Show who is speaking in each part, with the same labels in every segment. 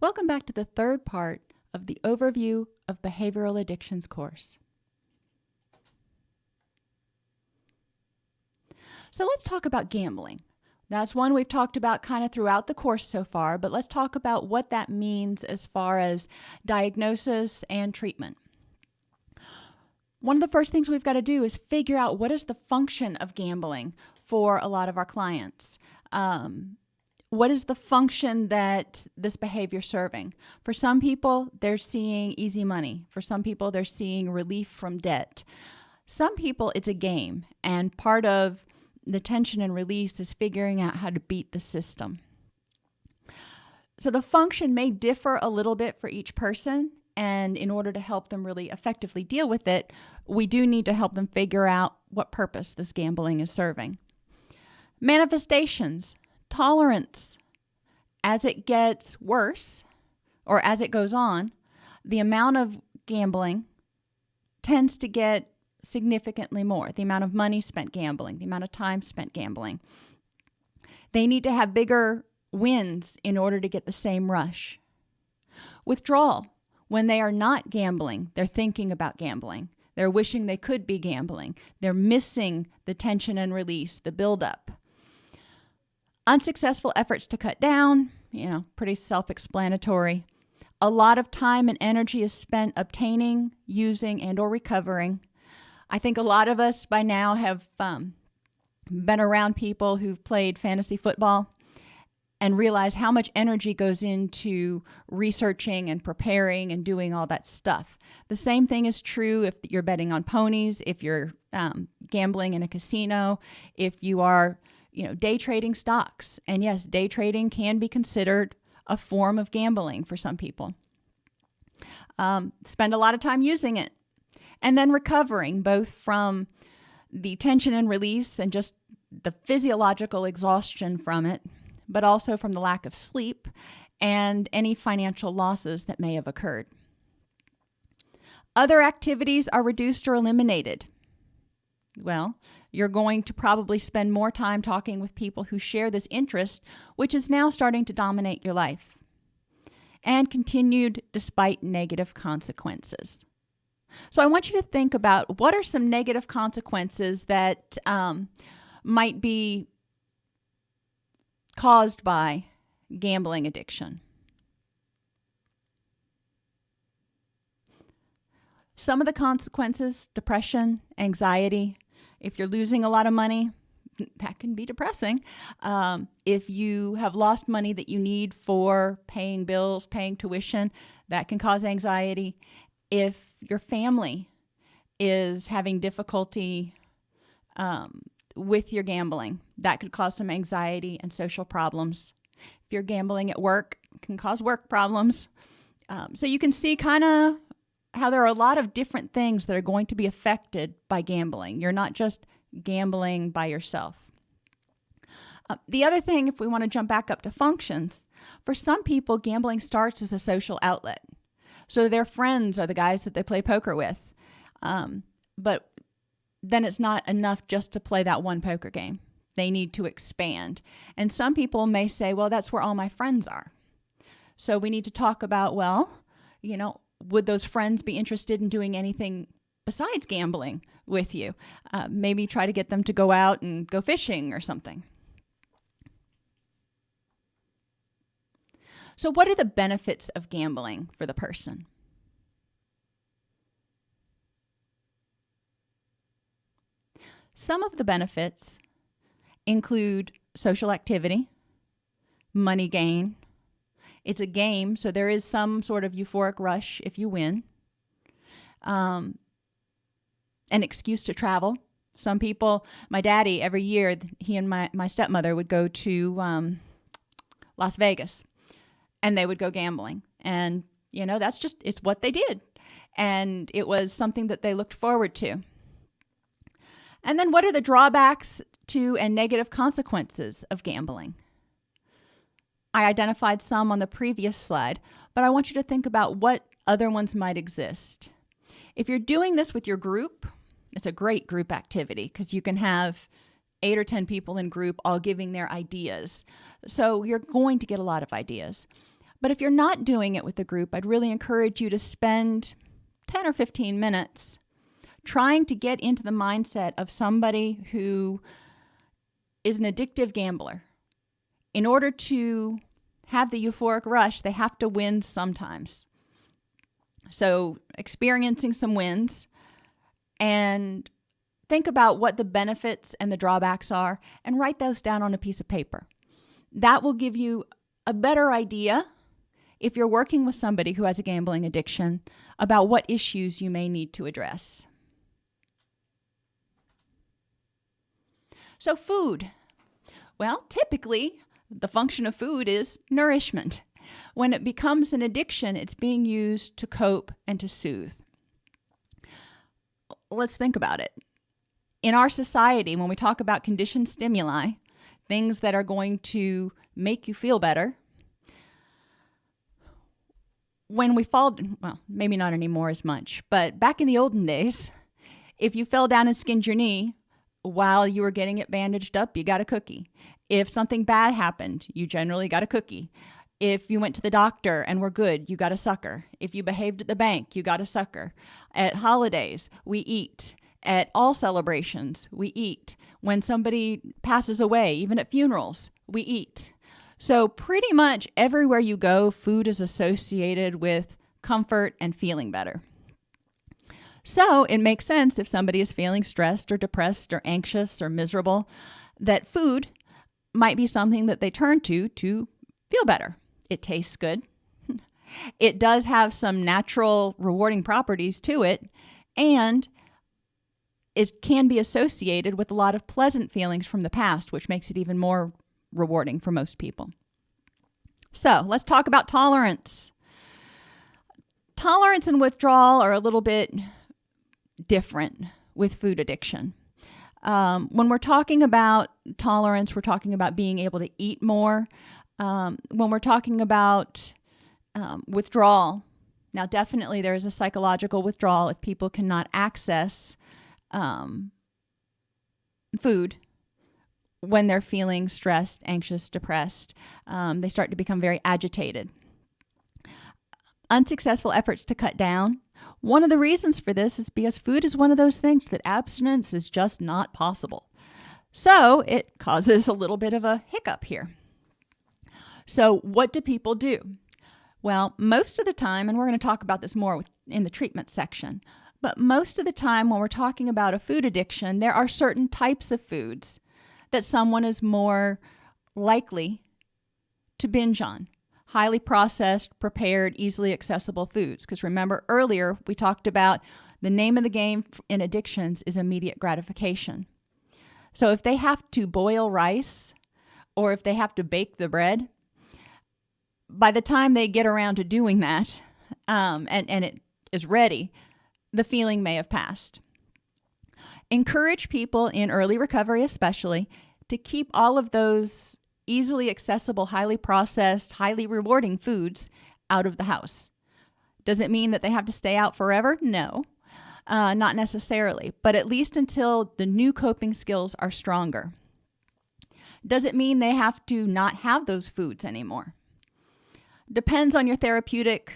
Speaker 1: Welcome back to the third part of the Overview of Behavioral Addictions course. So let's talk about gambling. That's one we've talked about kind of throughout the course so far, but let's talk about what that means as far as diagnosis and treatment. One of the first things we've got to do is figure out what is the function of gambling for a lot of our clients. Um, what is the function that this behavior serving? For some people, they're seeing easy money. For some people, they're seeing relief from debt. Some people, it's a game, and part of the tension and release is figuring out how to beat the system. So the function may differ a little bit for each person, and in order to help them really effectively deal with it, we do need to help them figure out what purpose this gambling is serving. Manifestations tolerance as it gets worse or as it goes on, the amount of gambling tends to get significantly more. The amount of money spent gambling, the amount of time spent gambling. They need to have bigger wins in order to get the same rush. Withdrawal. When they are not gambling, they're thinking about gambling. They're wishing they could be gambling. They're missing the tension and release, the buildup. Unsuccessful efforts to cut down, you know, pretty self explanatory. A lot of time and energy is spent obtaining, using, and or recovering. I think a lot of us by now have um, been around people who've played fantasy football and realize how much energy goes into researching and preparing and doing all that stuff. The same thing is true if you're betting on ponies, if you're um, gambling in a casino, if you are you know, day trading stocks. And yes, day trading can be considered a form of gambling for some people. Um, spend a lot of time using it. And then recovering, both from the tension and release and just the physiological exhaustion from it, but also from the lack of sleep and any financial losses that may have occurred. Other activities are reduced or eliminated. Well, you're going to probably spend more time talking with people who share this interest, which is now starting to dominate your life. And continued despite negative consequences. So I want you to think about what are some negative consequences that um, might be caused by gambling addiction. Some of the consequences depression, anxiety, if you're losing a lot of money, that can be depressing. Um, if you have lost money that you need for paying bills, paying tuition, that can cause anxiety. If your family is having difficulty um, with your gambling, that could cause some anxiety and social problems. If you're gambling at work, can cause work problems. Um, so you can see kind of how there are a lot of different things that are going to be affected by gambling. You're not just gambling by yourself. Uh, the other thing, if we want to jump back up to functions, for some people, gambling starts as a social outlet. So their friends are the guys that they play poker with. Um, but then it's not enough just to play that one poker game. They need to expand. And some people may say, well, that's where all my friends are. So we need to talk about, well, you know, would those friends be interested in doing anything besides gambling with you? Uh, maybe try to get them to go out and go fishing or something. So, what are the benefits of gambling for the person? Some of the benefits include social activity, money gain, it's a game, so there is some sort of euphoric rush if you win. Um, an excuse to travel. Some people, my daddy, every year, he and my, my stepmother would go to um, Las Vegas and they would go gambling. And, you know, that's just, it's what they did. And it was something that they looked forward to. And then what are the drawbacks to and negative consequences of gambling? I identified some on the previous slide, but I want you to think about what other ones might exist. If you're doing this with your group, it's a great group activity because you can have eight or 10 people in group all giving their ideas. So you're going to get a lot of ideas. But if you're not doing it with a group, I'd really encourage you to spend 10 or 15 minutes trying to get into the mindset of somebody who is an addictive gambler. In order to have the euphoric rush, they have to win sometimes. So, experiencing some wins and think about what the benefits and the drawbacks are and write those down on a piece of paper. That will give you a better idea if you're working with somebody who has a gambling addiction about what issues you may need to address. So, food. Well, typically, the function of food is nourishment. When it becomes an addiction, it's being used to cope and to soothe. Let's think about it. In our society, when we talk about conditioned stimuli, things that are going to make you feel better, when we fall, well, maybe not anymore as much, but back in the olden days, if you fell down and skinned your knee while you were getting it bandaged up, you got a cookie. If something bad happened, you generally got a cookie. If you went to the doctor and were good, you got a sucker. If you behaved at the bank, you got a sucker. At holidays, we eat. At all celebrations, we eat. When somebody passes away, even at funerals, we eat. So, pretty much everywhere you go, food is associated with comfort and feeling better. So, it makes sense if somebody is feeling stressed or depressed or anxious or miserable that food might be something that they turn to to feel better. It tastes good. it does have some natural rewarding properties to it, and it can be associated with a lot of pleasant feelings from the past, which makes it even more rewarding for most people. So let's talk about tolerance. Tolerance and withdrawal are a little bit different with food addiction. Um, when we're talking about tolerance, we're talking about being able to eat more. Um, when we're talking about um, withdrawal, now definitely there is a psychological withdrawal if people cannot access um, food when they're feeling stressed, anxious, depressed. Um, they start to become very agitated. Unsuccessful efforts to cut down one of the reasons for this is because food is one of those things that abstinence is just not possible. So it causes a little bit of a hiccup here. So, what do people do? Well, most of the time, and we're going to talk about this more in the treatment section, but most of the time when we're talking about a food addiction, there are certain types of foods that someone is more likely to binge on highly processed, prepared, easily accessible foods. Because remember earlier, we talked about the name of the game in addictions is immediate gratification. So if they have to boil rice or if they have to bake the bread, by the time they get around to doing that um, and, and it is ready, the feeling may have passed. Encourage people in early recovery, especially, to keep all of those easily accessible, highly processed, highly rewarding foods out of the house. Does it mean that they have to stay out forever? No, uh, not necessarily, but at least until the new coping skills are stronger. Does it mean they have to not have those foods anymore? Depends on your therapeutic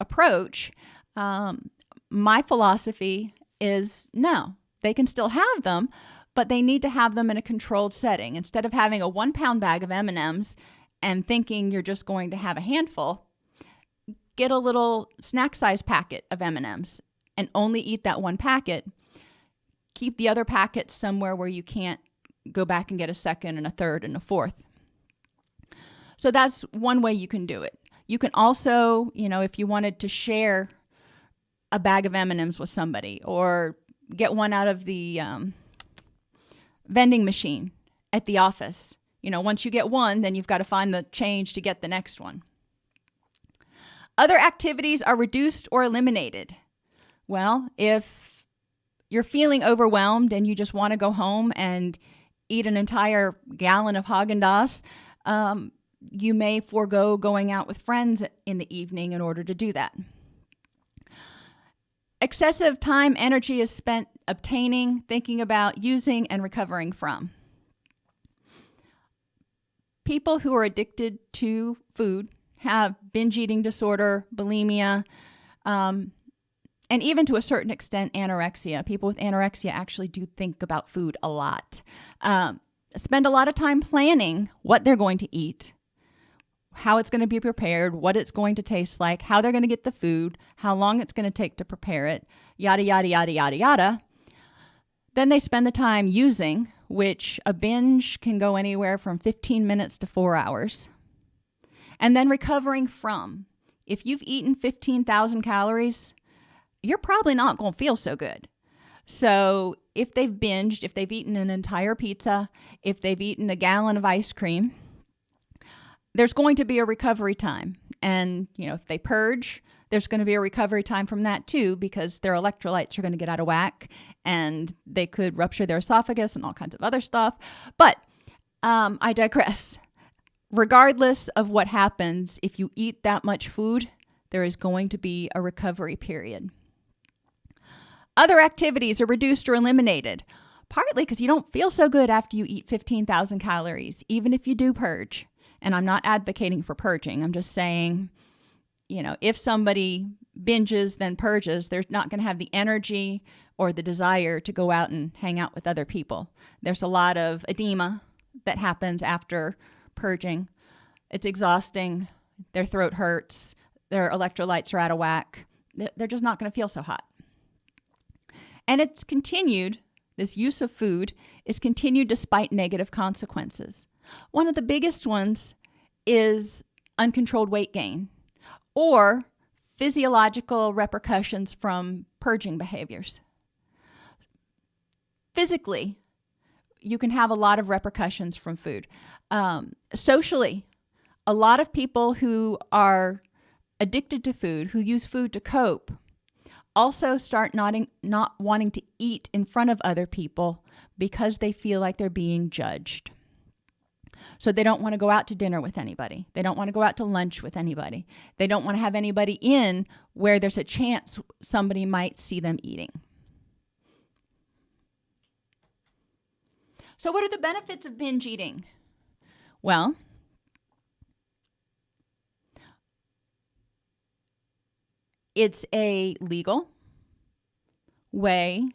Speaker 1: approach. Um, my philosophy is no, they can still have them, but they need to have them in a controlled setting. Instead of having a one pound bag of M&Ms and thinking you're just going to have a handful, get a little snack size packet of M&Ms and only eat that one packet. Keep the other packets somewhere where you can't go back and get a second and a third and a fourth. So that's one way you can do it. You can also, you know, if you wanted to share a bag of M&Ms with somebody or get one out of the um, vending machine at the office. You know, once you get one, then you've got to find the change to get the next one. Other activities are reduced or eliminated. Well, if you're feeling overwhelmed and you just want to go home and eat an entire gallon of Haagen-Dazs, um, you may forego going out with friends in the evening in order to do that. Excessive time, energy is spent obtaining, thinking about, using, and recovering from. People who are addicted to food have binge eating disorder, bulimia, um, and even to a certain extent, anorexia. People with anorexia actually do think about food a lot. Um, spend a lot of time planning what they're going to eat, how it's going to be prepared, what it's going to taste like, how they're going to get the food, how long it's going to take to prepare it, yada, yada, yada, yada, yada. Then they spend the time using, which a binge can go anywhere from 15 minutes to four hours and then recovering from. If you've eaten 15,000 calories, you're probably not going to feel so good. So, if they've binged, if they've eaten an entire pizza, if they've eaten a gallon of ice cream, there's going to be a recovery time. And, you know, if they purge, there's going to be a recovery time from that too because their electrolytes are going to get out of whack and they could rupture their esophagus and all kinds of other stuff. But um, I digress regardless of what happens, if you eat that much food, there is going to be a recovery period. Other activities are reduced or eliminated, partly because you don't feel so good after you eat 15,000 calories, even if you do purge. And I'm not advocating for purging, I'm just saying, you know, if somebody binges, then purges, they're not going to have the energy or the desire to go out and hang out with other people. There's a lot of edema that happens after purging. It's exhausting. Their throat hurts. Their electrolytes are out of whack. They're just not going to feel so hot. And it's continued, this use of food is continued despite negative consequences. One of the biggest ones is uncontrolled weight gain or physiological repercussions from purging behaviors. Physically, you can have a lot of repercussions from food. Um, socially, a lot of people who are addicted to food, who use food to cope, also start not, not wanting to eat in front of other people because they feel like they're being judged. So they don't want to go out to dinner with anybody. They don't want to go out to lunch with anybody. They don't want to have anybody in where there's a chance somebody might see them eating. So, what are the benefits of binge eating? Well, it's a legal way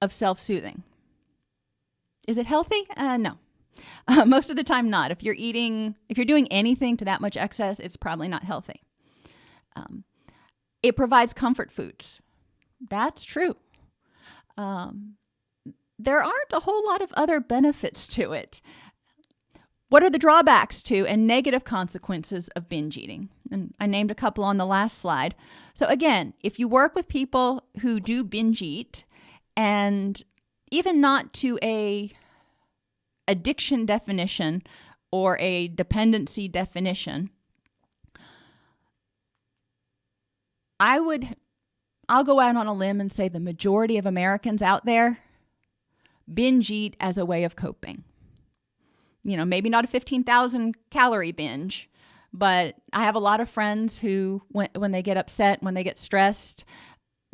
Speaker 1: of self soothing. Is it healthy? Uh, no. Uh, most of the time, not. If you're eating, if you're doing anything to that much excess, it's probably not healthy. Um, it provides comfort foods. That's true. Um, there aren't a whole lot of other benefits to it. What are the drawbacks to and negative consequences of binge eating? And I named a couple on the last slide. So, again, if you work with people who do binge eat and even not to a addiction definition or a dependency definition, I would I'll go out on a limb and say the majority of Americans out there binge eat as a way of coping you know, maybe not a 15,000 calorie binge, but I have a lot of friends who, when, when they get upset, when they get stressed,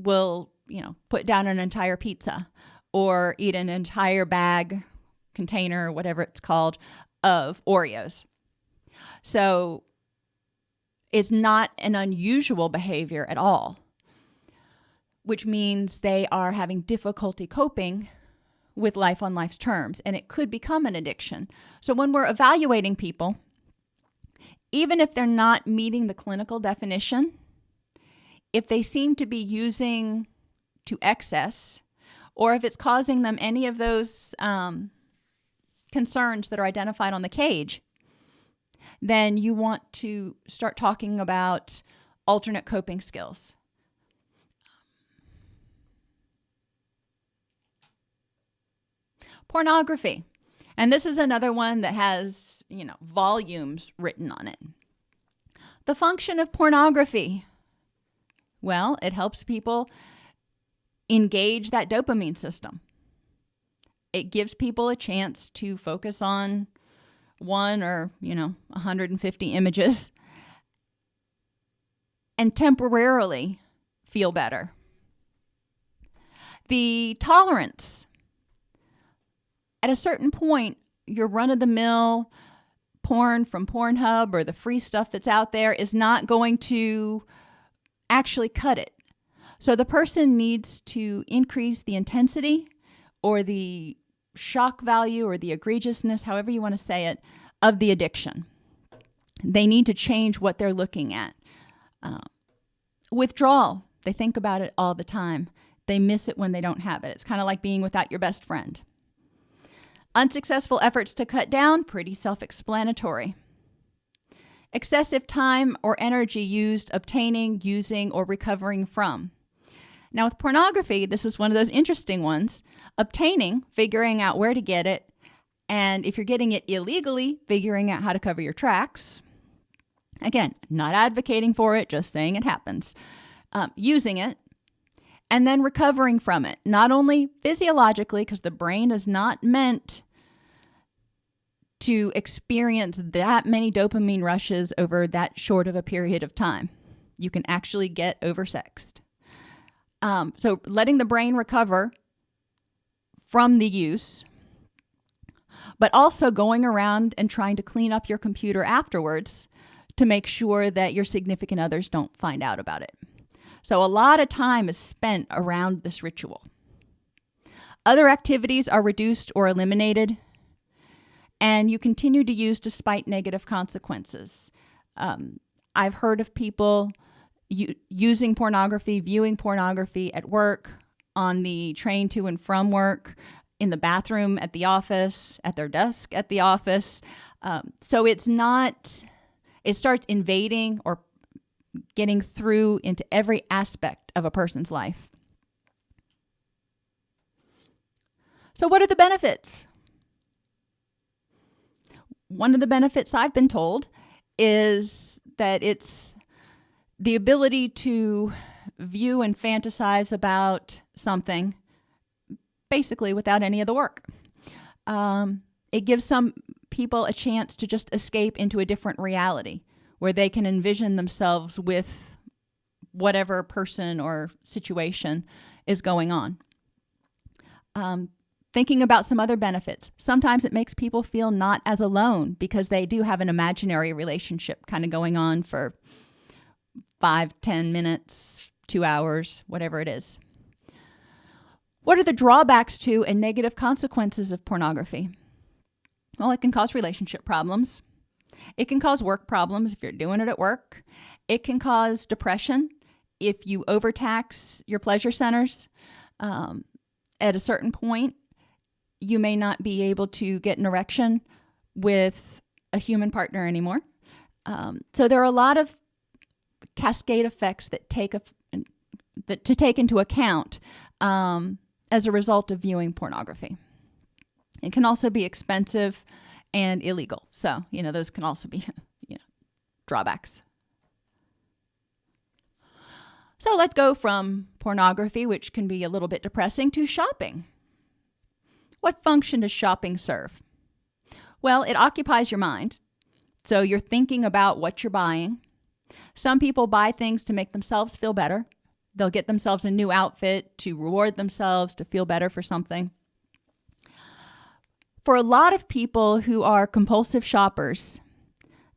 Speaker 1: will, you know, put down an entire pizza or eat an entire bag, container, whatever it's called, of Oreos. So it's not an unusual behavior at all, which means they are having difficulty coping with life on life's terms, and it could become an addiction. So when we're evaluating people, even if they're not meeting the clinical definition, if they seem to be using to excess, or if it's causing them any of those um, concerns that are identified on the cage, then you want to start talking about alternate coping skills. Pornography. And this is another one that has, you know, volumes written on it. The function of pornography. Well, it helps people engage that dopamine system. It gives people a chance to focus on one or, you know, 150 images and temporarily feel better. The tolerance at a certain point, your run of the mill porn from Pornhub or the free stuff that's out there is not going to actually cut it. So the person needs to increase the intensity or the shock value or the egregiousness, however you want to say it, of the addiction. They need to change what they're looking at. Uh, withdrawal, they think about it all the time. They miss it when they don't have it. It's kind of like being without your best friend. Unsuccessful efforts to cut down, pretty self explanatory. Excessive time or energy used obtaining, using, or recovering from. Now, with pornography, this is one of those interesting ones. Obtaining, figuring out where to get it, and if you're getting it illegally, figuring out how to cover your tracks. Again, not advocating for it, just saying it happens. Um, using it, and then recovering from it, not only physiologically, because the brain is not meant to experience that many dopamine rushes over that short of a period of time. You can actually get oversexed. Um, so, letting the brain recover from the use, but also going around and trying to clean up your computer afterwards to make sure that your significant others don't find out about it. So, a lot of time is spent around this ritual. Other activities are reduced or eliminated, and you continue to use despite negative consequences. Um, I've heard of people using pornography, viewing pornography at work, on the train to and from work, in the bathroom at the office, at their desk at the office. Um, so it's not, it starts invading or getting through into every aspect of a person's life. So, what are the benefits? One of the benefits I've been told is that it's the ability to view and fantasize about something basically without any of the work. Um, it gives some people a chance to just escape into a different reality where they can envision themselves with whatever person or situation is going on. Um, thinking about some other benefits. Sometimes it makes people feel not as alone because they do have an imaginary relationship kind of going on for five, ten minutes, two hours, whatever it is. What are the drawbacks to and negative consequences of pornography? Well, it can cause relationship problems. It can cause work problems if you're doing it at work. It can cause depression if you overtax your pleasure centers. Um, at a certain point, you may not be able to get an erection with a human partner anymore. Um, so there are a lot of cascade effects that take a, that to take into account um, as a result of viewing pornography. It can also be expensive and illegal. So, you know, those can also be, you know, drawbacks. So let's go from pornography, which can be a little bit depressing, to shopping. What function does shopping serve? Well, it occupies your mind. So you're thinking about what you're buying. Some people buy things to make themselves feel better. They'll get themselves a new outfit to reward themselves, to feel better for something. For a lot of people who are compulsive shoppers,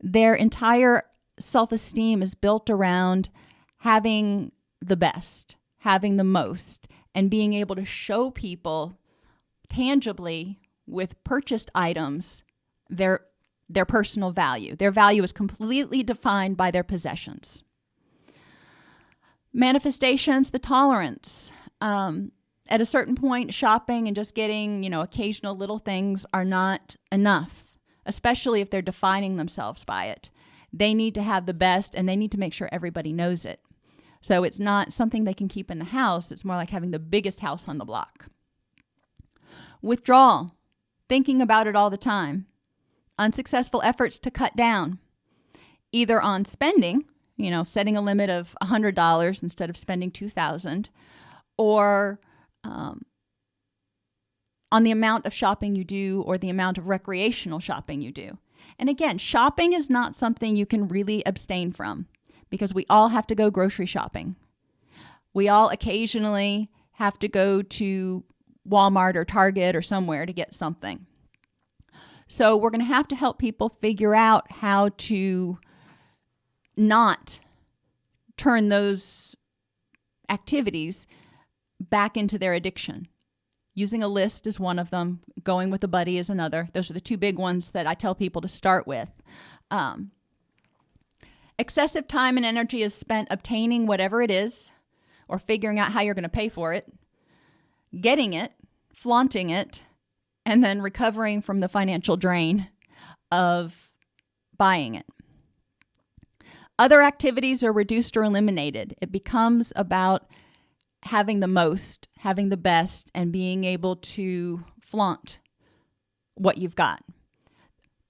Speaker 1: their entire self esteem is built around having the best, having the most, and being able to show people tangibly with purchased items their their personal value. Their value is completely defined by their possessions. Manifestations, the tolerance. Um, at a certain point, shopping and just getting, you know, occasional little things are not enough, especially if they're defining themselves by it. They need to have the best and they need to make sure everybody knows it. So it's not something they can keep in the house, it's more like having the biggest house on the block. Withdrawal, thinking about it all the time unsuccessful efforts to cut down, either on spending, you know, setting a limit of $100 instead of spending 2000 or um, on the amount of shopping you do or the amount of recreational shopping you do. And again, shopping is not something you can really abstain from because we all have to go grocery shopping. We all occasionally have to go to Walmart or Target or somewhere to get something. So we're going to have to help people figure out how to not turn those activities back into their addiction. Using a list is one of them, going with a buddy is another. Those are the two big ones that I tell people to start with. Um, excessive time and energy is spent obtaining whatever it is or figuring out how you're going to pay for it, getting it, flaunting it, and then recovering from the financial drain of buying it. Other activities are reduced or eliminated. It becomes about having the most, having the best, and being able to flaunt what you've got.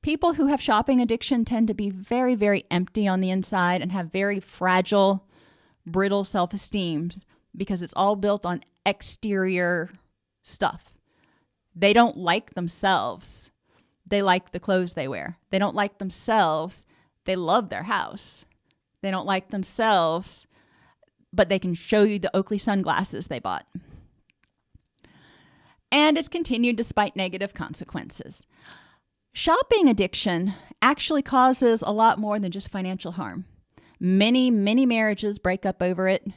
Speaker 1: People who have shopping addiction tend to be very, very empty on the inside and have very fragile, brittle self esteem because it's all built on exterior stuff. They don't like themselves. They like the clothes they wear. They don't like themselves. They love their house. They don't like themselves, but they can show you the Oakley sunglasses they bought. And it's continued despite negative consequences. Shopping addiction actually causes a lot more than just financial harm. Many, many marriages break up over it.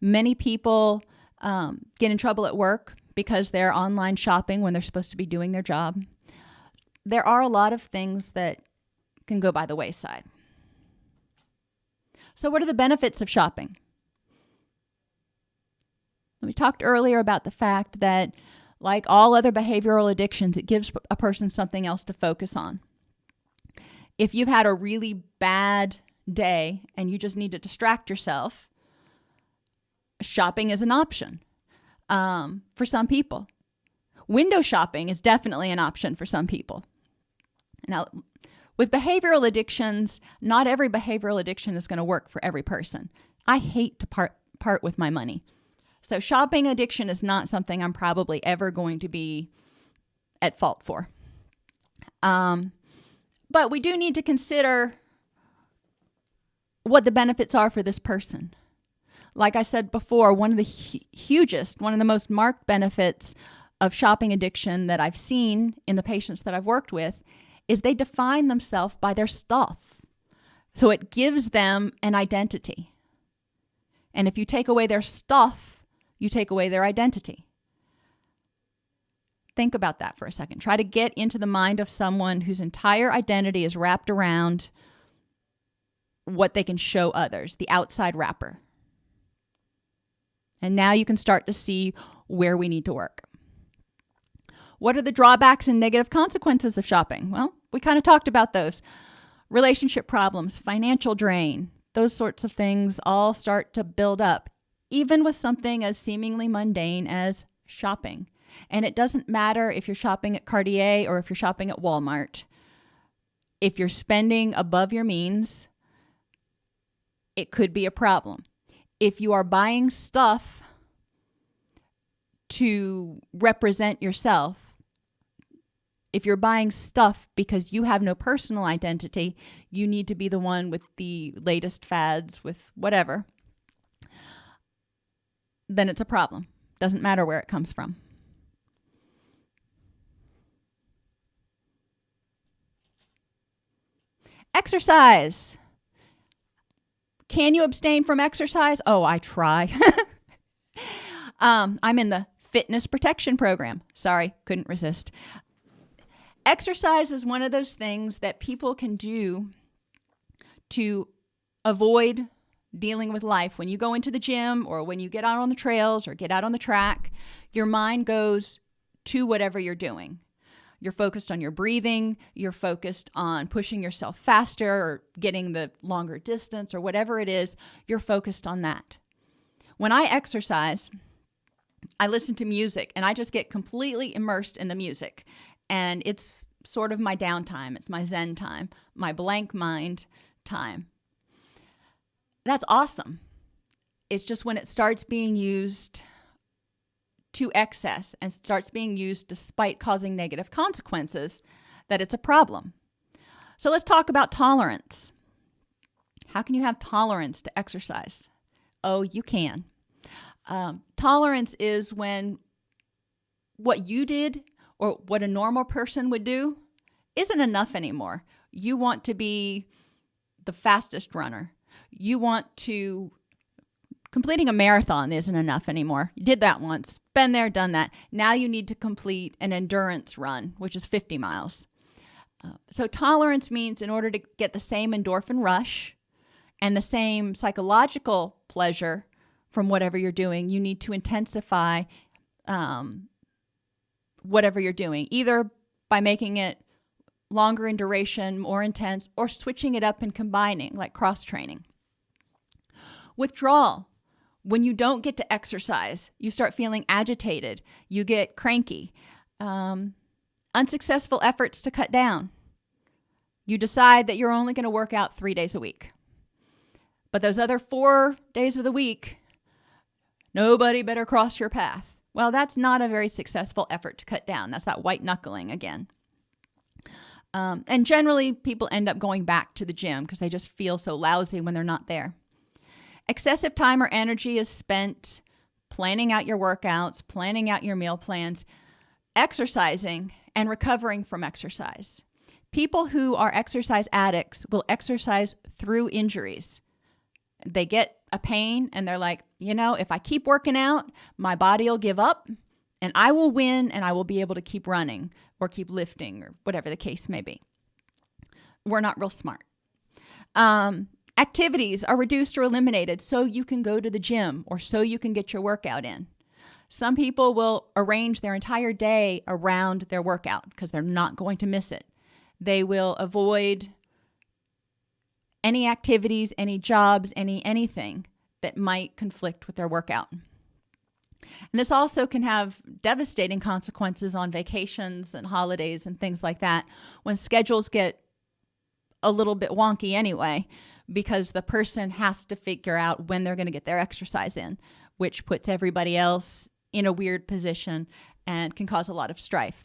Speaker 1: Many people um, get in trouble at work because they're online shopping when they're supposed to be doing their job. There are a lot of things that can go by the wayside. So, what are the benefits of shopping? We talked earlier about the fact that, like all other behavioral addictions, it gives a person something else to focus on. If you've had a really bad day and you just need to distract yourself, shopping is an option um, for some people. Window shopping is definitely an option for some people. Now, with behavioral addictions, not every behavioral addiction is going to work for every person. I hate to part part with my money. So shopping addiction is not something I'm probably ever going to be at fault for. Um, but we do need to consider what the benefits are for this person. Like I said before, one of the hu- hugest, one of the most marked benefits of shopping addiction that I've seen in the patients that I've worked with is they define themselves by their stuff. So it gives them an identity. And if you take away their stuff, you take away their identity. Think about that for a second. Try to get into the mind of someone whose entire identity is wrapped around what they can show others, the outside wrapper. And now you can start to see where we need to work. What are the drawbacks and negative consequences of shopping? Well, we kind of talked about those. Relationship problems, financial drain, those sorts of things all start to build up, even with something as seemingly mundane as shopping. And it doesn't matter if you're shopping at Cartier or if you're shopping at Walmart. If you're spending above your means, it could be a problem if you are buying stuff to represent yourself, if you're buying stuff because you have no personal identity, you need to be the one with the latest fads, with whatever, then it's a problem. Doesn't matter where it comes from. Exercise. Can you abstain from exercise? Oh, I try. um, I'm in the fitness protection program. Sorry, couldn't resist. Exercise is one of those things that people can do to avoid dealing with life. When you go into the gym or when you get out on the trails or get out on the track, your mind goes to whatever you're doing. You're focused on your breathing, you're focused on pushing yourself faster or getting the longer distance or whatever it is, you're focused on that. When I exercise, I listen to music and I just get completely immersed in the music. And it's sort of my downtime, it's my zen time, my blank mind time. That's awesome. It's just when it starts being used to excess and starts being used despite causing negative consequences, that it's a problem. So let's talk about tolerance. How can you have tolerance to exercise? Oh, you can. Um, tolerance is when what you did or what a normal person would do isn't enough anymore. You want to be the fastest runner. You want to completing a marathon isn't enough anymore. You did that once, been there, done that. Now you need to complete an endurance run, which is 50 miles. Uh, so, tolerance means in order to get the same endorphin rush and the same psychological pleasure from whatever you're doing, you need to intensify um, whatever you're doing, either by making it longer in duration, more intense, or switching it up and combining, like cross training. Withdrawal when you don't get to exercise, you start feeling agitated, you get cranky. Um, unsuccessful efforts to cut down. You decide that you're only going to work out three days a week. But those other four days of the week, nobody better cross your path. Well, that's not a very successful effort to cut down. That's that white knuckling again. Um, and generally, people end up going back to the gym because they just feel so lousy when they're not there. Excessive time or energy is spent planning out your workouts, planning out your meal plans, exercising, and recovering from exercise. People who are exercise addicts will exercise through injuries. They get a pain and they're like, you know, if I keep working out, my body will give up and I will win and I will be able to keep running or keep lifting or whatever the case may be. We're not real smart. Um, Activities are reduced or eliminated so you can go to the gym or so you can get your workout in. Some people will arrange their entire day around their workout because they're not going to miss it. They will avoid any activities, any jobs, any anything that might conflict with their workout. And this also can have devastating consequences on vacations and holidays and things like that when schedules get a little bit wonky anyway because the person has to figure out when they're going to get their exercise in, which puts everybody else in a weird position and can cause a lot of strife.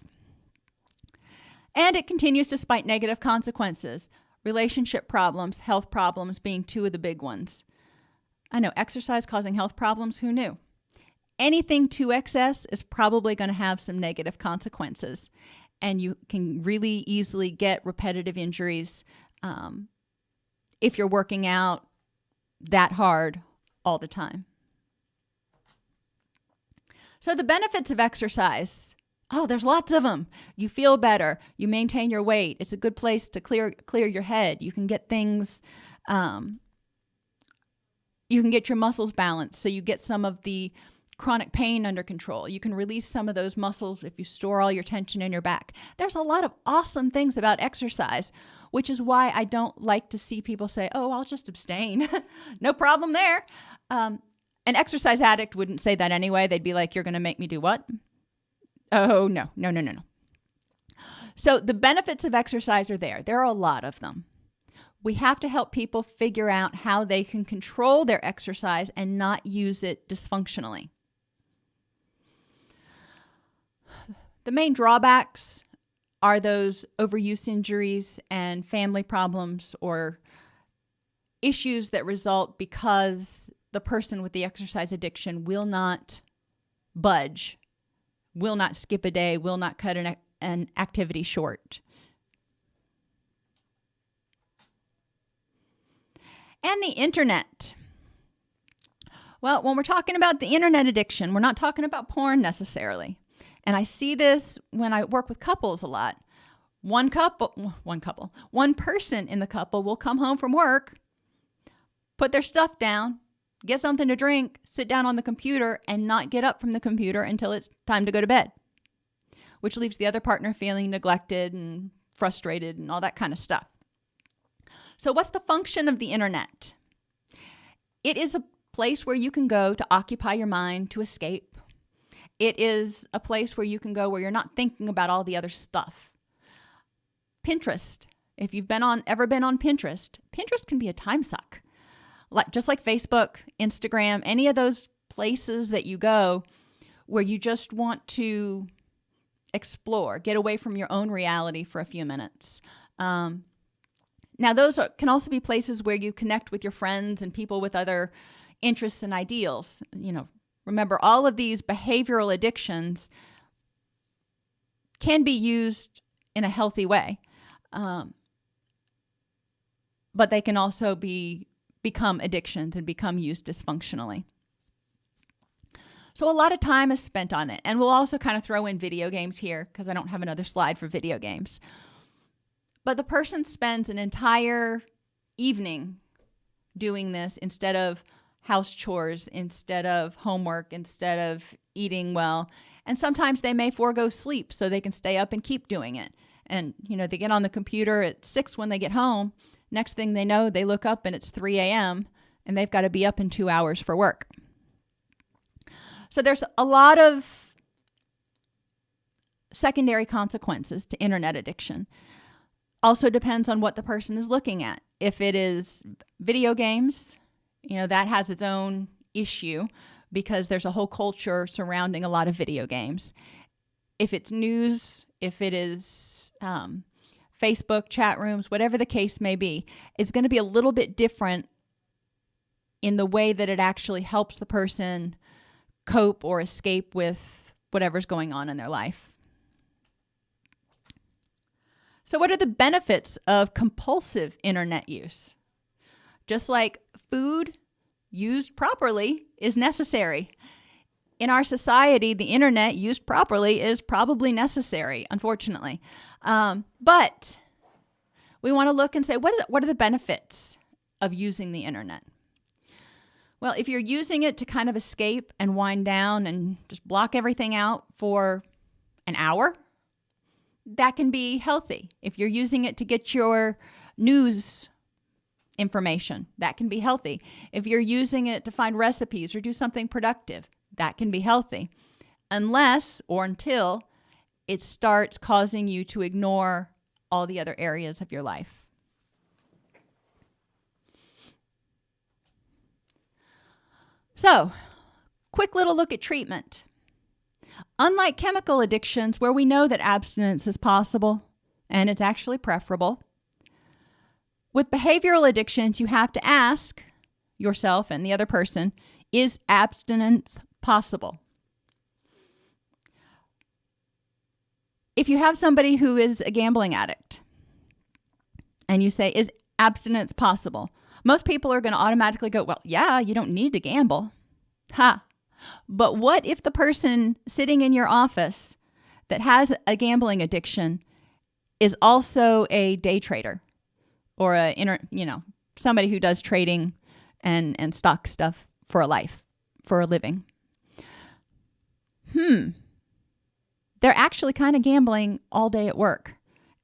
Speaker 1: And it continues despite negative consequences, relationship problems, health problems being two of the big ones. I know exercise causing health problems, who knew? Anything to excess is probably going to have some negative consequences, and you can really easily get repetitive injuries um, if you're working out that hard all the time. So, the benefits of exercise oh, there's lots of them. You feel better, you maintain your weight. It's a good place to clear, clear your head. You can get things. Um, you can get your muscles balanced so you get some of the chronic pain under control. You can release some of those muscles if you store all your tension in your back. There's a lot of awesome things about exercise which is why I don't like to see people say, oh, I'll just abstain. no problem there. Um, an exercise addict wouldn't say that anyway. They'd be like, you're going to make me do what? Oh, no, no, no, no, no. So the benefits of exercise are there. There are a lot of them. We have to help people figure out how they can control their exercise and not use it dysfunctionally. The main drawbacks are those overuse injuries and family problems or issues that result because the person with the exercise addiction will not budge, will not skip a day, will not cut an, an activity short. And the internet. Well, when we're talking about the internet addiction, we're not talking about porn necessarily. And I see this when I work with couples a lot. One couple, one couple, one person in the couple will come home from work, put their stuff down, get something to drink, sit down on the computer, and not get up from the computer until it's time to go to bed, which leaves the other partner feeling neglected and frustrated and all that kind of stuff. So, what's the function of the internet? It is a place where you can go to occupy your mind, to escape, it is a place where you can go where you're not thinking about all the other stuff. Pinterest. If you've been on ever been on Pinterest, Pinterest can be a time suck. Like just like Facebook, Instagram, any of those places that you go where you just want to explore, get away from your own reality for a few minutes. Um, now, those are, can also be places where you connect with your friends and people with other interests and ideals. You know, Remember, all of these behavioral addictions can be used in a healthy way. Um, but they can also be become addictions and become used dysfunctionally. So a lot of time is spent on it. And we'll also kind of throw in video games here because I don't have another slide for video games. But the person spends an entire evening doing this instead of house chores, instead of homework, instead of eating well. And sometimes they may forego sleep so they can stay up and keep doing it. And, you know, they get on the computer at six when they get home. Next thing they know, they look up and it's 3 a.m. and they've got to be up in two hours for work. So there's a lot of secondary consequences to internet addiction. Also depends on what the person is looking at. If it is video games, you know, that has its own issue because there's a whole culture surrounding a lot of video games. If it's news, if it is um, Facebook chat rooms, whatever the case may be, it's going to be a little bit different in the way that it actually helps the person cope or escape with whatever's going on in their life. So, what are the benefits of compulsive internet use? Just like food used properly is necessary. In our society, the internet used properly is probably necessary, unfortunately. Um, but we want to look and say, what, is, what are the benefits of using the internet? Well, if you're using it to kind of escape and wind down and just block everything out for an hour, that can be healthy. If you're using it to get your news information, that can be healthy. If you're using it to find recipes or do something productive, that can be healthy. Unless or until it starts causing you to ignore all the other areas of your life. So, quick little look at treatment. Unlike chemical addictions, where we know that abstinence is possible and it's actually preferable, with behavioral addictions, you have to ask yourself and the other person is abstinence possible? If you have somebody who is a gambling addict and you say, is abstinence possible? Most people are going to automatically go, well, yeah, you don't need to gamble. Ha. But what if the person sitting in your office that has a gambling addiction is also a day trader or a inter, you know, somebody who does trading and and stock stuff for a life, for a living? Hmm. They're actually kind of gambling all day at work,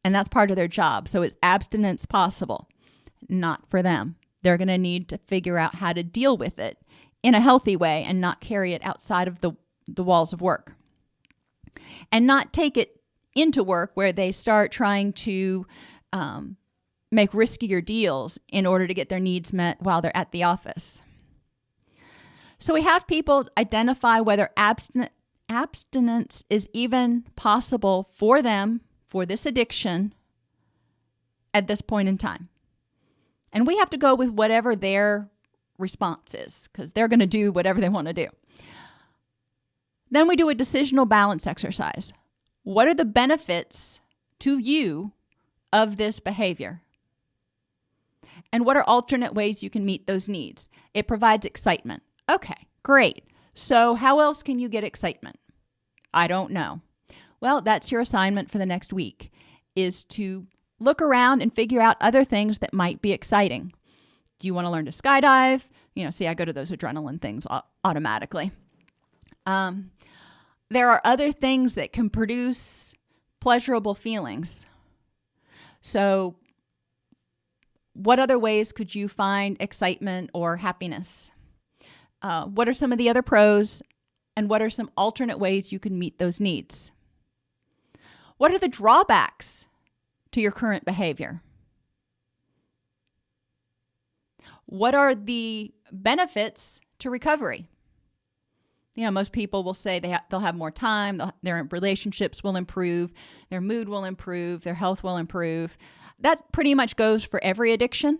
Speaker 1: and that's part of their job. So is abstinence possible? Not for them. They're going to need to figure out how to deal with it in a healthy way and not carry it outside of the, the walls of work. And not take it into work where they start trying to um, make riskier deals in order to get their needs met while they're at the office. So we have people identify whether abstin- abstinence is even possible for them for this addiction at this point in time. And we have to go with whatever their response is because they're going to do whatever they want to do. Then we do a decisional balance exercise. What are the benefits to you of this behavior? And what are alternate ways you can meet those needs? It provides excitement. Okay, great. So, how else can you get excitement? I don't know. Well, that's your assignment for the next week is to look around and figure out other things that might be exciting. Do you want to learn to skydive? You know, see, I go to those adrenaline things automatically. Um, there are other things that can produce pleasurable feelings. So, what other ways could you find excitement or happiness? Uh, what are some of the other pros, and what are some alternate ways you can meet those needs? What are the drawbacks to your current behavior? What are the benefits to recovery? You know, most people will say they ha- they'll have more time, their relationships will improve, their mood will improve, their health will improve. That pretty much goes for every addiction.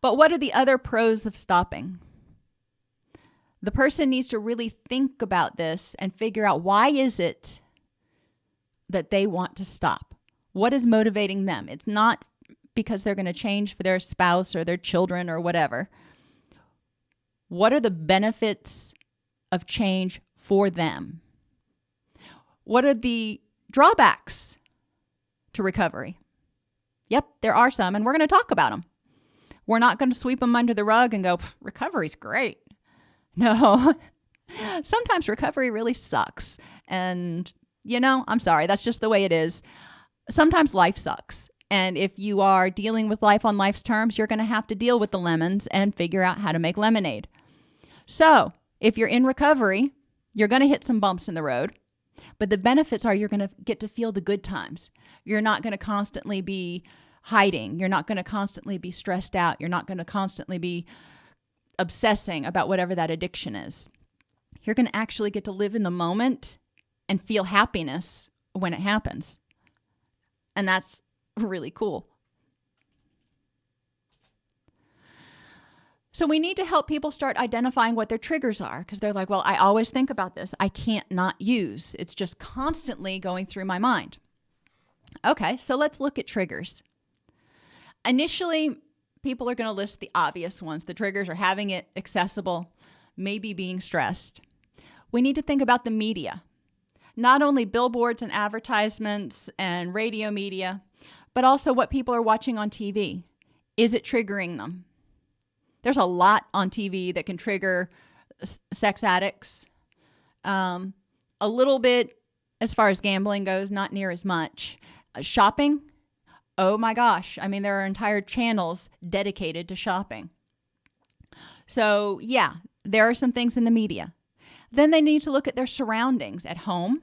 Speaker 1: But what are the other pros of stopping? The person needs to really think about this and figure out why is it that they want to stop? What is motivating them? It's not because they're going to change for their spouse or their children or whatever. What are the benefits of change for them? What are the drawbacks to recovery? Yep, there are some, and we're going to talk about them. We're not going to sweep them under the rug and go, recovery's great. No, sometimes recovery really sucks. And, you know, I'm sorry, that's just the way it is. Sometimes life sucks. And if you are dealing with life on life's terms, you're going to have to deal with the lemons and figure out how to make lemonade. So, if you're in recovery, you're going to hit some bumps in the road. But the benefits are you're going to get to feel the good times. You're not going to constantly be hiding. You're not going to constantly be stressed out. You're not going to constantly be obsessing about whatever that addiction is. You're going to actually get to live in the moment and feel happiness when it happens. And that's really cool. So we need to help people start identifying what their triggers are because they're like, well, I always think about this. I can't not use. It's just constantly going through my mind. Okay, so let's look at triggers. Initially, people are going to list the obvious ones. The triggers are having it accessible, maybe being stressed. We need to think about the media, not only billboards and advertisements and radio media, but also what people are watching on TV. Is it triggering them? There's a lot on TV that can trigger sex addicts. Um, a little bit as far as gambling goes, not near as much. Uh, shopping, oh my gosh. I mean, there are entire channels dedicated to shopping. So, yeah, there are some things in the media. Then they need to look at their surroundings at home,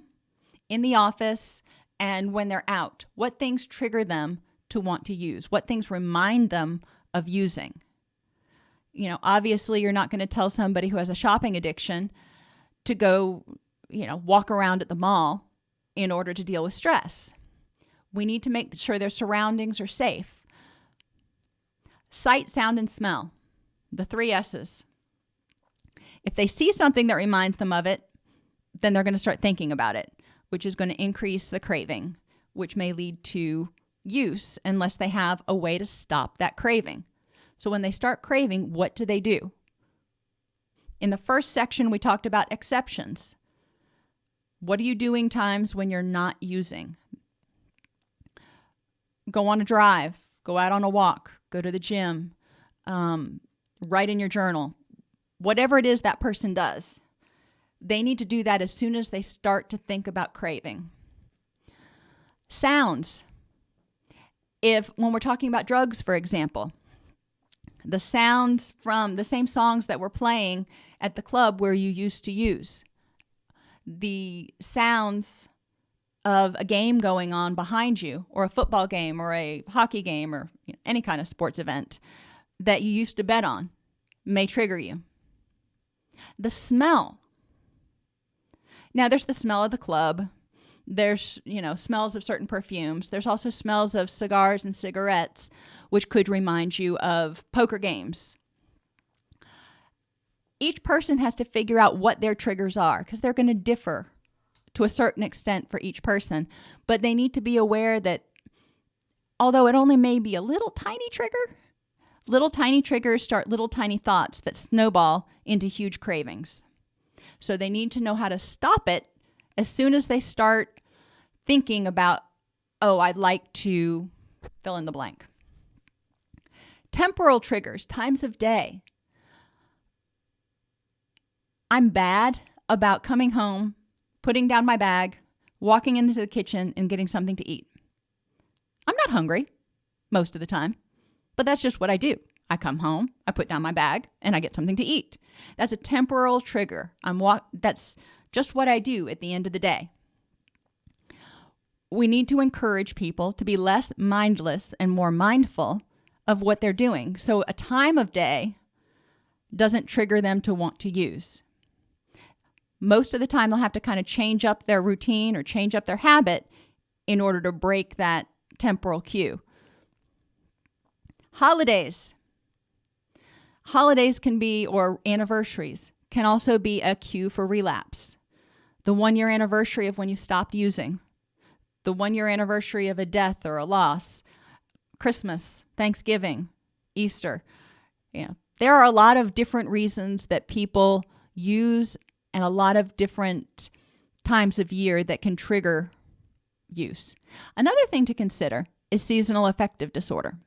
Speaker 1: in the office, and when they're out. What things trigger them to want to use? What things remind them of using? You know, obviously, you're not going to tell somebody who has a shopping addiction to go, you know, walk around at the mall in order to deal with stress. We need to make sure their surroundings are safe. Sight, sound, and smell, the three S's. If they see something that reminds them of it, then they're going to start thinking about it which is going to increase the craving, which may lead to use unless they have a way to stop that craving. So when they start craving, what do they do? In the first section, we talked about exceptions. What are you doing times when you're not using? Go on a drive, go out on a walk, go to the gym, um, write in your journal, whatever it is that person does. They need to do that as soon as they start to think about craving. Sounds. If, when we're talking about drugs, for example, the sounds from the same songs that were playing at the club where you used to use, the sounds of a game going on behind you, or a football game, or a hockey game, or you know, any kind of sports event that you used to bet on may trigger you. The smell now, there's the smell of the club. There's, you know, smells of certain perfumes. There's also smells of cigars and cigarettes, which could remind you of poker games. Each person has to figure out what their triggers are because they're going to differ to a certain extent for each person. But they need to be aware that although it only may be a little tiny trigger, little tiny triggers start little tiny thoughts that snowball into huge cravings. So they need to know how to stop it as soon as they start thinking about, oh, I'd like to fill in the blank. Temporal triggers, times of day. I'm bad about coming home, putting down my bag, walking into the kitchen, and getting something to eat. I'm not hungry most of the time, but that's just what I do. I come home, I put down my bag, and I get something to eat. That's a temporal trigger. I'm wa- that's just what I do at the end of the day. We need to encourage people to be less mindless and more mindful of what they're doing. So a time of day doesn't trigger them to want to use. Most of the time, they'll have to kind of change up their routine or change up their habit in order to break that temporal cue. Holidays. Holidays can be, or anniversaries, can also be a cue for relapse. The one year anniversary of when you stopped using, the one year anniversary of a death or a loss, Christmas, Thanksgiving, Easter. You know, there are a lot of different reasons that people use and a lot of different times of year that can trigger use. Another thing to consider is seasonal affective disorder.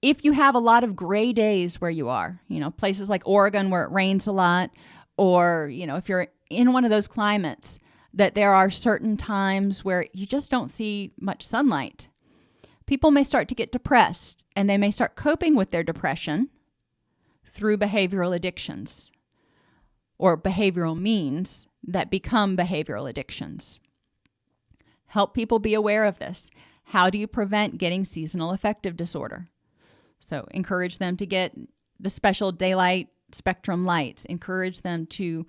Speaker 1: If you have a lot of gray days where you are, you know, places like Oregon where it rains a lot, or, you know, if you're in one of those climates that there are certain times where you just don't see much sunlight, people may start to get depressed and they may start coping with their depression through behavioral addictions or behavioral means that become behavioral addictions. Help people be aware of this. How do you prevent getting seasonal affective disorder? So, encourage them to get the special daylight spectrum lights, encourage them to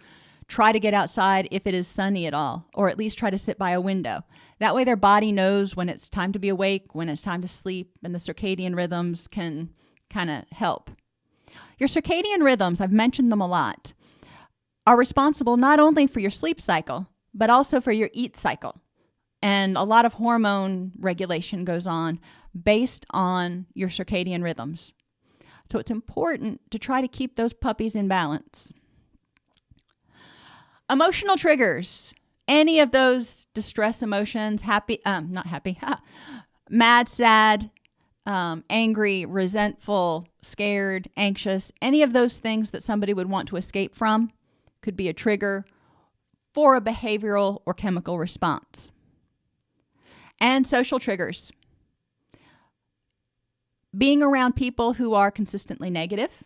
Speaker 1: try to get outside if it is sunny at all, or at least try to sit by a window. That way, their body knows when it's time to be awake, when it's time to sleep, and the circadian rhythms can kind of help. Your circadian rhythms, I've mentioned them a lot, are responsible not only for your sleep cycle, but also for your eat cycle. And a lot of hormone regulation goes on based on your circadian rhythms. So it's important to try to keep those puppies in balance. Emotional triggers. Any of those distress emotions, happy, um, not happy, mad, sad, um, angry, resentful, scared, anxious, any of those things that somebody would want to escape from could be a trigger for a behavioral or chemical response. And social triggers. Being around people who are consistently negative,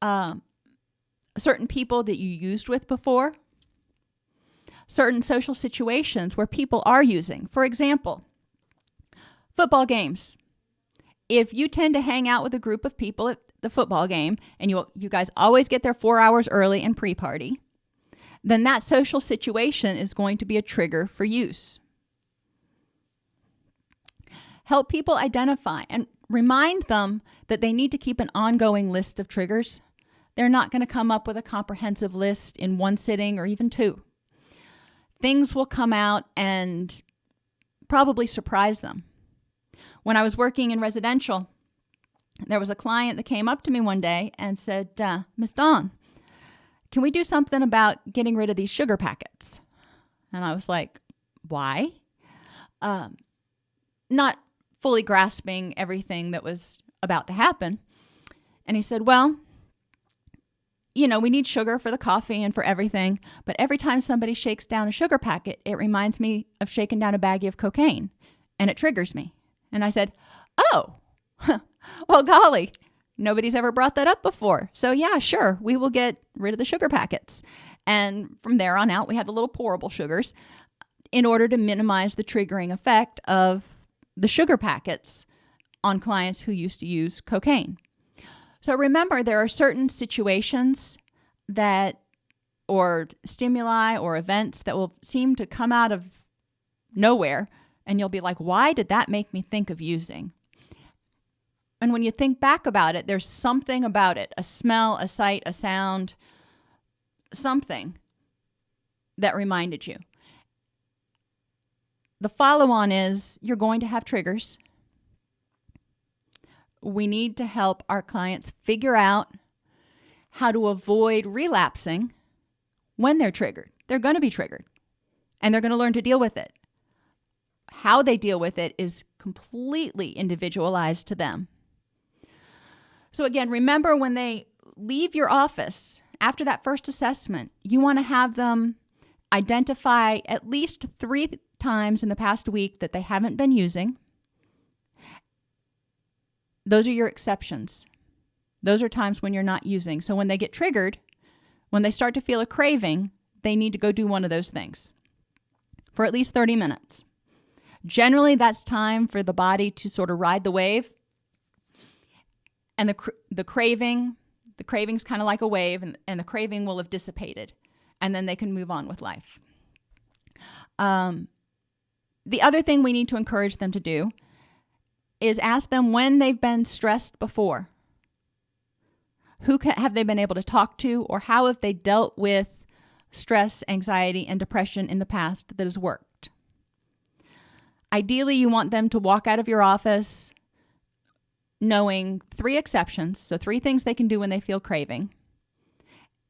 Speaker 1: um, certain people that you used with before, certain social situations where people are using. For example, football games. If you tend to hang out with a group of people at the football game and you you guys always get there 4 hours early and pre-party, then that social situation is going to be a trigger for use. Help people identify and remind them that they need to keep an ongoing list of triggers they're not going to come up with a comprehensive list in one sitting or even two. Things will come out and probably surprise them. When I was working in residential, there was a client that came up to me one day and said, uh, Miss Dawn, can we do something about getting rid of these sugar packets? And I was like, why? Um, not fully grasping everything that was about to happen. And he said, well, you know, we need sugar for the coffee and for everything, but every time somebody shakes down a sugar packet, it reminds me of shaking down a baggie of cocaine and it triggers me. And I said, Oh, well, golly, nobody's ever brought that up before. So, yeah, sure, we will get rid of the sugar packets. And from there on out, we had the little pourable sugars uh, in order to minimize the triggering effect of the sugar packets on clients who used to use cocaine. So remember, there are certain situations that, or stimuli or events that will seem to come out of nowhere, and you'll be like, why did that make me think of using? And when you think back about it, there's something about it a smell, a sight, a sound, something that reminded you. The follow on is you're going to have triggers we need to help our clients figure out how to avoid relapsing when they're triggered. They're going to be triggered and they're going to learn to deal with it. How they deal with it is completely individualized to them. So, again, remember when they leave your office after that first assessment, you want to have them identify at least three times in the past week that they haven't been using those are your exceptions. Those are times when you're not using. So when they get triggered, when they start to feel a craving, they need to go do one of those things for at least 30 minutes. Generally, that's time for the body to sort of ride the wave. And the, the craving, the craving's kind of like a wave, and, and the craving will have dissipated. And then they can move on with life. Um, the other thing we need to encourage them to do is ask them when they've been stressed before. Who have they been able to talk to, or how have they dealt with stress, anxiety, and depression in the past that has worked. Ideally, you want them to walk out of your office knowing three exceptions, so three things they can do when they feel craving,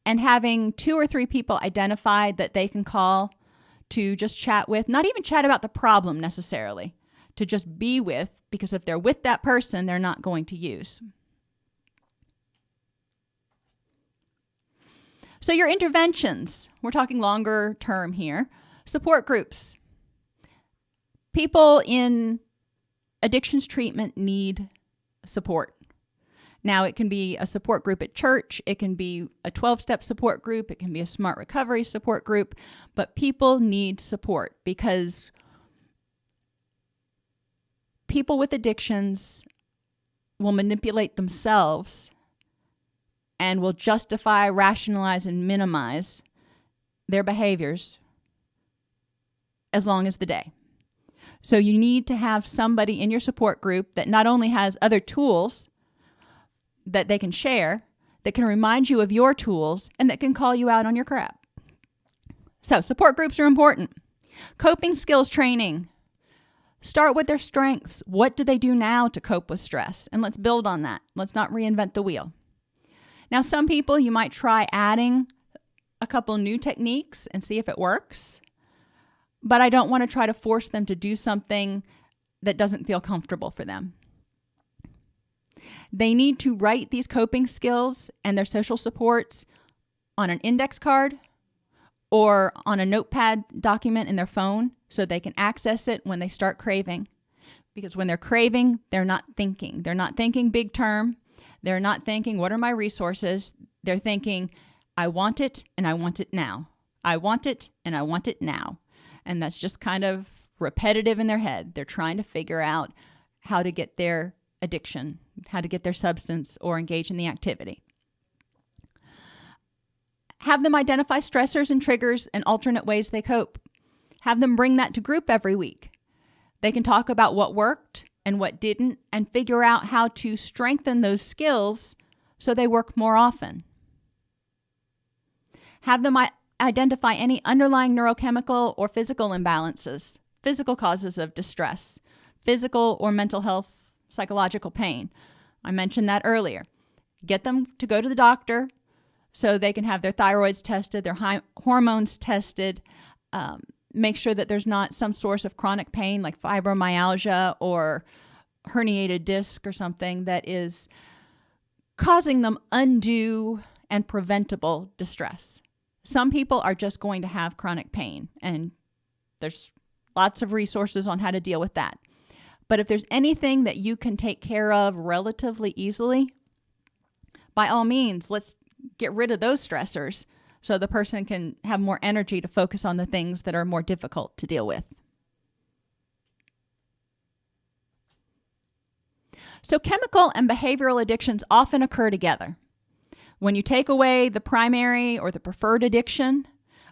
Speaker 1: and having two or three people identified that they can call to just chat with, not even chat about the problem necessarily, to just be with, because if they're with that person, they're not going to use. So, your interventions, we're talking longer term here, support groups. People in addictions treatment need support. Now, it can be a support group at church, it can be a 12 step support group, it can be a smart recovery support group, but people need support because people with addictions will manipulate themselves and will justify, rationalize, and minimize their behaviors as long as the day. So you need to have somebody in your support group that not only has other tools that they can share, that can remind you of your tools, and that can call you out on your crap. So, support groups are important. Coping skills training. Start with their strengths. What do they do now to cope with stress? And let's build on that. Let's not reinvent the wheel. Now, some people you might try adding a couple new techniques and see if it works but I don't want to try to force them to do something that doesn't feel comfortable for them. They need to write these coping skills and their social supports on an index card or on a notepad document in their phone so they can access it when they start craving. Because when they're craving, they're not thinking. They're not thinking big term. They're not thinking, what are my resources? They're thinking, I want it and I want it now. I want it and I want it now. And that's just kind of repetitive in their head. They're trying to figure out how to get their addiction, how to get their substance or engage in the activity. Have them identify stressors and triggers and alternate ways they cope. Have them bring that to group every week. They can talk about what worked and what didn't and figure out how to strengthen those skills so they work more often. Have them identify any underlying neurochemical or physical imbalances, physical causes of distress, physical or mental health, psychological pain. I mentioned that earlier. Get them to go to the doctor so they can have their thyroids tested, their hormones tested. Um, make sure that there's not some source of chronic pain like fibromyalgia or herniated disc or something that is causing them undue and preventable distress. Some people are just going to have chronic pain, and there's lots of resources on how to deal with that. But if there's anything that you can take care of relatively easily, by all means, let's get rid of those stressors so the person can have more energy to focus on the things that are more difficult to deal with. So, chemical and behavioral addictions often occur together. When you take away the primary or the preferred addiction,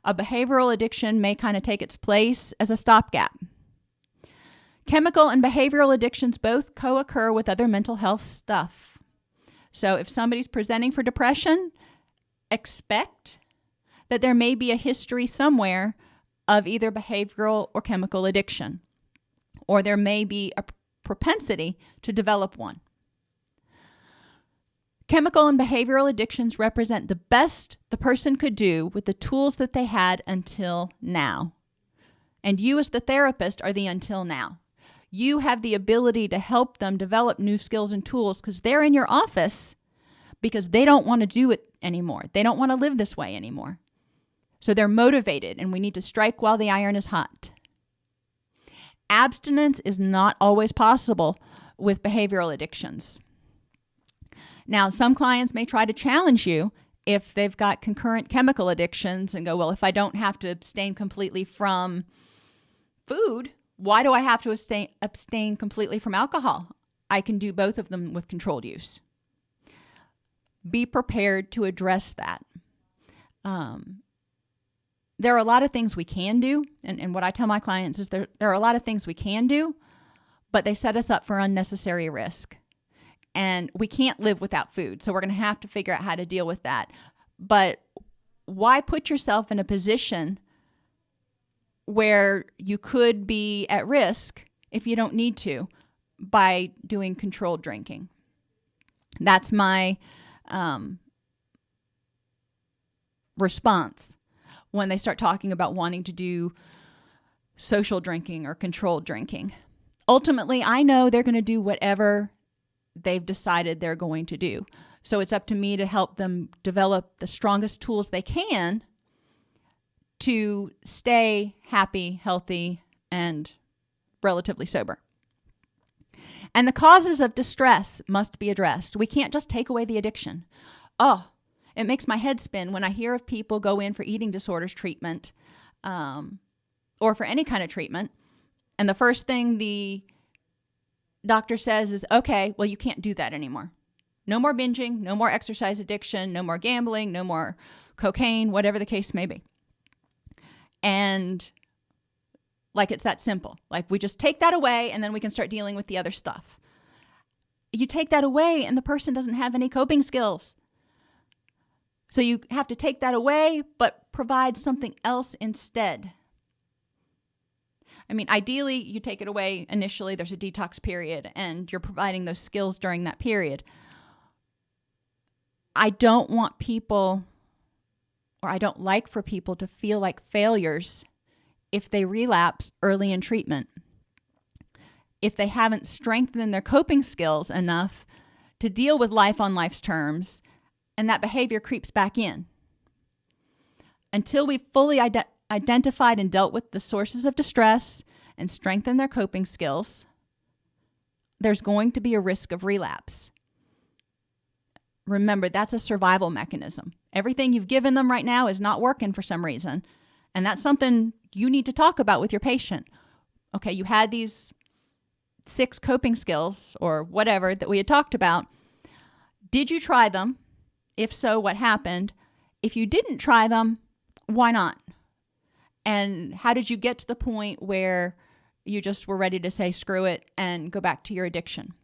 Speaker 1: a behavioral addiction may kind of take its place as a stopgap. Chemical and behavioral addictions both co occur with other mental health stuff. So if somebody's presenting for depression, expect that there may be a history somewhere of either behavioral or chemical addiction, or there may be a propensity to develop one. Chemical and behavioral addictions represent the best the person could do with the tools that they had until now. And you, as the therapist, are the until now. You have the ability to help them develop new skills and tools because they're in your office because they don't want to do it anymore. They don't want to live this way anymore. So they're motivated, and we need to strike while the iron is hot. Abstinence is not always possible with behavioral addictions. Now, some clients may try to challenge you if they've got concurrent chemical addictions and go, well, if I don't have to abstain completely from food, why do I have to abstain, abstain completely from alcohol? I can do both of them with controlled use. Be prepared to address that. Um, there are a lot of things we can do. And, and what I tell my clients is there, there are a lot of things we can do, but they set us up for unnecessary risk and we can't live without food. So we're going to have to figure out how to deal with that. But why put yourself in a position where you could be at risk if you don't need to by doing controlled drinking? That's my um, response when they start talking about wanting to do social drinking or controlled drinking. Ultimately, I know they're going to do whatever they've decided they're going to do. So it's up to me to help them develop the strongest tools they can to stay happy, healthy, and relatively sober. And the causes of distress must be addressed. We can't just take away the addiction. Oh, it makes my head spin when I hear of people go in for eating disorders treatment um, or for any kind of treatment. And the first thing the doctor says is, okay, well, you can't do that anymore. No more binging, no more exercise addiction, no more gambling, no more cocaine, whatever the case may be. And like it's that simple. Like we just take that away and then we can start dealing with the other stuff. You take that away and the person doesn't have any coping skills. So you have to take that away, but provide something else instead. I mean, ideally, you take it away initially, there's a detox period, and you're providing those skills during that period. I don't want people, or I don't like for people to feel like failures if they relapse early in treatment. If they haven't strengthened their coping skills enough to deal with life on life's terms, and that behavior creeps back in. Until we've fully ide- identified and dealt with the sources of distress and strengthened their coping skills, there's going to be a risk of relapse. Remember, that's a survival mechanism. Everything you've given them right now is not working for some reason. And that's something you need to talk about with your patient. Okay, you had these six coping skills or whatever that we had talked about. Did you try them? If so, what happened? If you didn't try them, why not? And how did you get to the point where you just were ready to say screw it and go back to your addiction?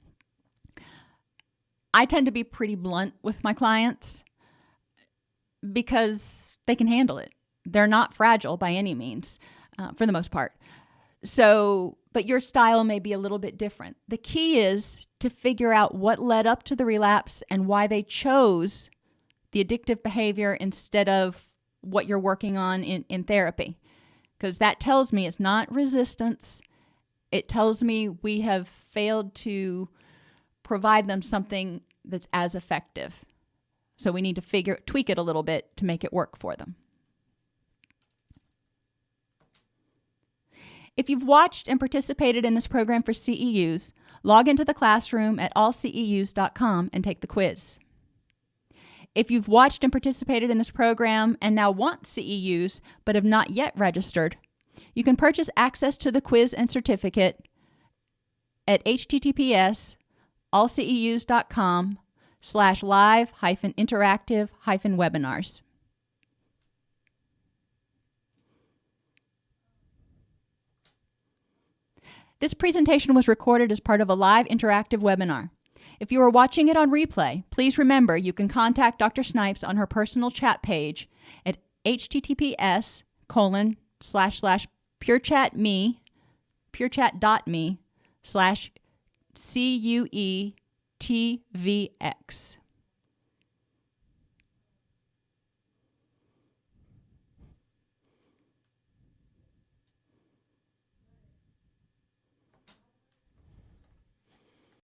Speaker 1: I tend to be pretty blunt with my clients because they can handle it. They're not fragile by any means, uh, for the most part. So, but your style may be a little bit different. The key is to figure out what led up to the relapse and why they chose the addictive behavior instead of what you're working on in, in therapy. Because that tells me it's not resistance. It tells me we have failed to provide them something that's as effective. So we need to figure tweak it a little bit to make it work for them. If you've watched and participated in this program for CEUs, log into the classroom at allceus.com and take the quiz. If you've watched and participated in this program and now want CEUs but have not yet registered, you can purchase access to the quiz and certificate at https allceus.com slash live hyphen interactive hyphen webinars. This presentation was recorded as part of a live interactive webinar. If you are watching it on replay, please remember you can contact Dr. Snipes on her personal chat page at https colon slash slash purechatme purechat.me slash C-U-E-T-V-X.